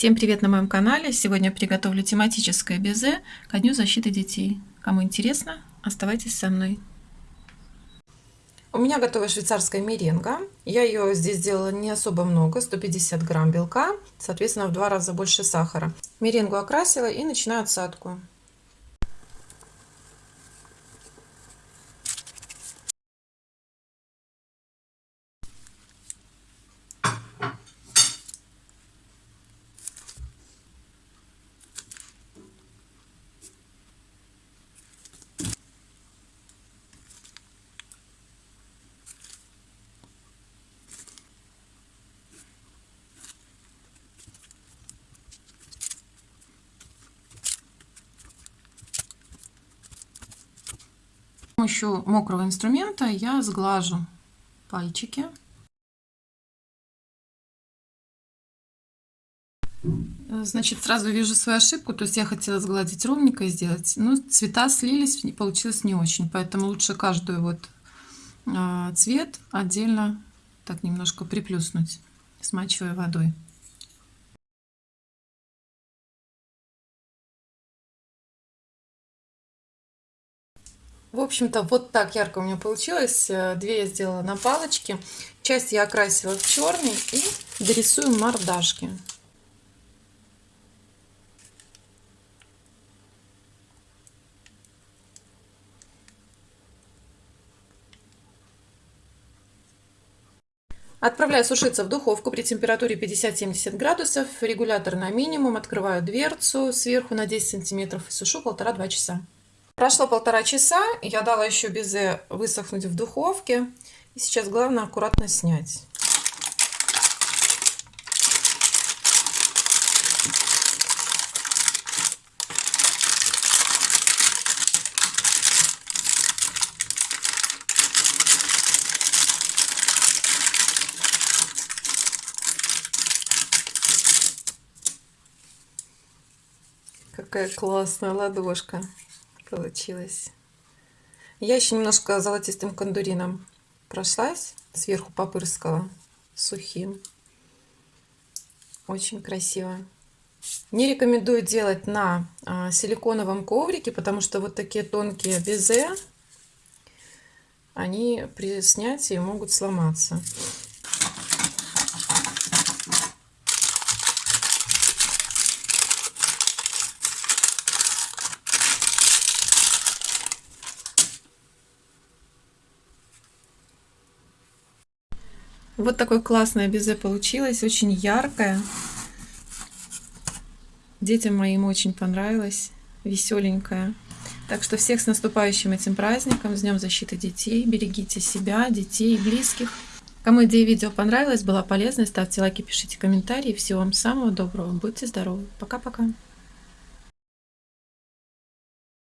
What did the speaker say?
Всем привет на моем канале! Сегодня приготовлю тематическое безе ко Дню защиты детей. Кому интересно, оставайтесь со мной. У меня готовая швейцарская меренга. Я ее здесь сделала не особо много, 150 грамм белка, соответственно в два раза больше сахара. Меренгу окрасила и начинаю отсадку. Помощью мокрого инструмента я сглажу пальчики. Значит, сразу вижу свою ошибку, то есть я хотела сгладить ровненько сделать, но цвета слились, получилось не очень, поэтому лучше каждую вот а, цвет отдельно так немножко приплюснуть, смачивая водой. В общем-то, вот так ярко у меня получилось. Э, две я сделала на палочке. Часть я окрасила в черный и дорисую мордашки. Отправляю сушиться в духовку при температуре 50-70 градусов. Регулятор на минимум. Открываю дверцу сверху на 10 сантиметров и сушу полтора-два часа. Прошло полтора часа, я дала еще безе высохнуть в духовке. И сейчас главное аккуратно снять. Какая классная ладошка получилось. Я еще немножко золотистым кондурином прошлась, сверху попырскала сухим. Очень красиво. Не рекомендую делать на а, силиконовом коврике, потому что вот такие тонкие безе, они при снятии могут сломаться. Вот такое классное безе получилось, очень яркое. Детям моим очень понравилось, веселенькое. Так что всех с наступающим этим праздником, с Днем защиты детей. Берегите себя, детей близких. Кому идея видео понравилась, была полезной, ставьте лайки, пишите комментарии. Всего вам самого доброго. Будьте здоровы. Пока-пока.